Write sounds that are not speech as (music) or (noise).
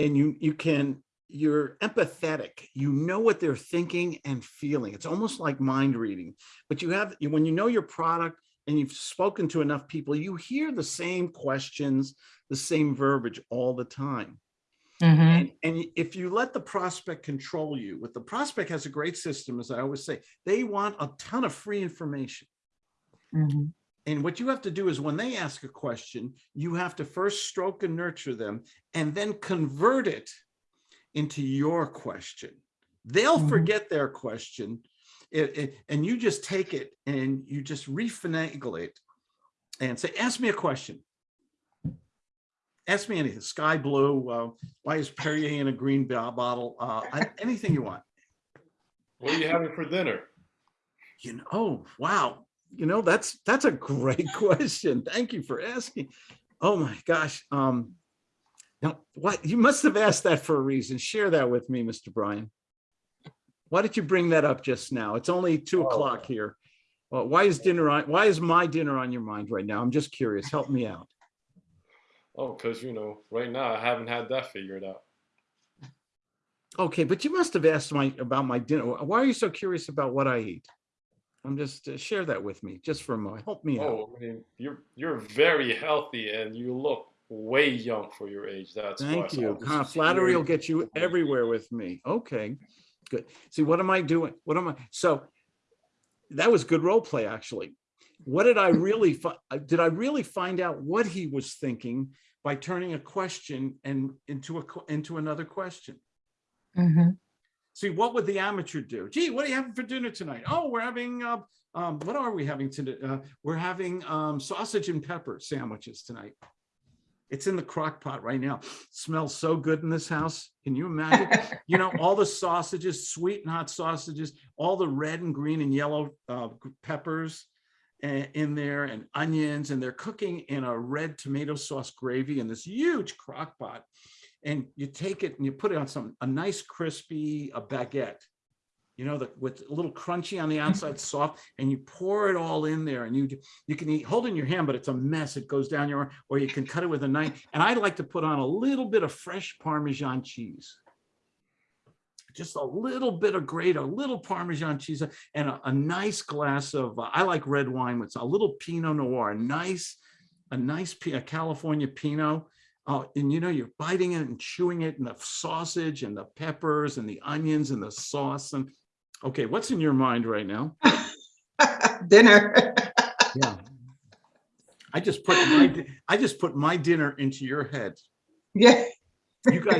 and you, you can, you're empathetic. You know what they're thinking and feeling. It's almost like mind reading, but you have, when you know your product and you've spoken to enough people, you hear the same questions, the same verbiage all the time. Mhm. And, and if you let the prospect control you, what the prospect has a great system, as I always say, they want a ton of free information. Mhm. And what you have to do is when they ask a question, you have to first stroke and nurture them and then convert it into your question. They'll Mhm. forget their question it, it- and you just take it and you just refinagle it and say, ask me a question. Ask me anything, sky blue, uh, why is Perrier in a green bottle? Uh, I- anything you want. What are you having for dinner? You know, oh, wow. You know, that's, that's a great (laughs) question. Thank you for asking. Oh my gosh. Um, now what, you must have asked that for a reason. Share that with me, Mr. Bryan. Why did you bring that up just now? It's only two Oh. o'clock here. Well, why is dinner on, why is my dinner on your mind right now? I'm just curious. Help me out. Oh, because, you know, right now I haven't had that figured out. Okay, but you must have asked my, about my dinner. Why are you so curious about what I eat? I'm just, uh, share that with me just for a moment. Help me out. Oh, I mean, you're you're very healthy and you look way young for your age. That's. Thank So you. I'm Huh, Flattery will get you everywhere with me. Okay, good. See, what am I doing? What am I? So that was good role play, actually. What did I really, fi- uh, did I really find out what he was thinking by turning a question and into a, into another question? Mhm. See, what would the amateur do? Gee, what are you having for dinner tonight? Oh, we're having, uh, um, what are we having today? Uh, we're having, um, sausage and pepper sandwiches tonight. It's in the crock pot right now. Smells so good in this house. Can you imagine? (laughs) You know, all the sausages, sweet and hot sausages, all the red and green and yellow, uh, peppers uh, in there and onions, and they're cooking in a red tomato sauce gravy in this huge crock pot and you take it and you put it on some a nice crispy a baguette you know the with a little crunchy on the outside (laughs) soft and you pour it all in there and you you can eat hold it in your hand but it's a mess. It goes down your arm or you can cut it with a knife and i like to put on a little bit of fresh parmesan cheese. Just a little bit of grate a little parmesan cheese and a, a nice glass of uh, i like red wine with a little pinot noir a nice a nice a california pinot Oh, and you know, you're biting it and chewing it and the sausage and the peppers and the onions and the sauce and, okay, what's in your mind right now? (laughs) Dinner. Yeah. I just put my, (laughs) I just put my dinner into your head. Yeah. You guys